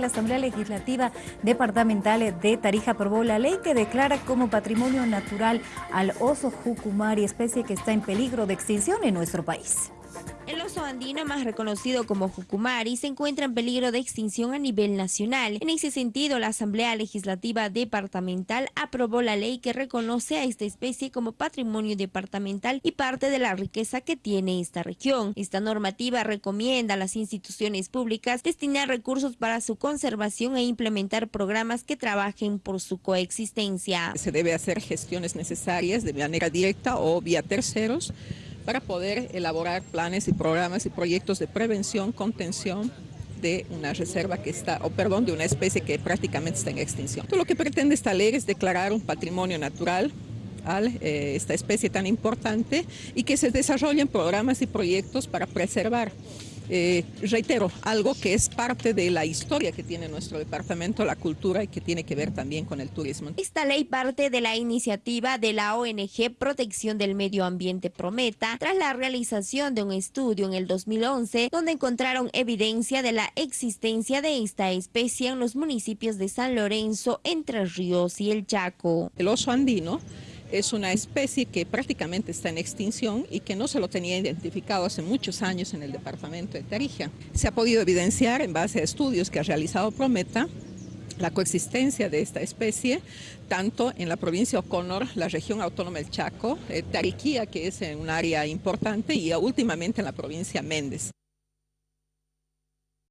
la Asamblea Legislativa Departamental de Tarija aprobó la ley que declara como patrimonio natural al oso jucumari, especie que está en peligro de extinción en nuestro país. El oso andino, más reconocido como Jucumari, se encuentra en peligro de extinción a nivel nacional. En ese sentido, la Asamblea Legislativa Departamental aprobó la ley que reconoce a esta especie como patrimonio departamental y parte de la riqueza que tiene esta región. Esta normativa recomienda a las instituciones públicas destinar recursos para su conservación e implementar programas que trabajen por su coexistencia. Se debe hacer gestiones necesarias de manera directa o vía terceros para poder elaborar planes y programas y proyectos de prevención, contención de una reserva que está, o perdón, de una especie que prácticamente está en extinción. Todo lo que pretende esta ley es declarar un patrimonio natural a eh, esta especie tan importante y que se desarrollen programas y proyectos para preservar eh, reitero, algo que es parte de la historia que tiene nuestro departamento, la cultura y que tiene que ver también con el turismo. Esta ley parte de la iniciativa de la ONG Protección del Medio Ambiente Prometa tras la realización de un estudio en el 2011 donde encontraron evidencia de la existencia de esta especie en los municipios de San Lorenzo, Entre Ríos y El Chaco. El oso andino es una especie que prácticamente está en extinción y que no se lo tenía identificado hace muchos años en el departamento de Tarija. Se ha podido evidenciar en base a estudios que ha realizado Prometa la coexistencia de esta especie, tanto en la provincia de Oconor, la región autónoma del Chaco, eh, Tariquía, que es un área importante, y últimamente en la provincia Méndez.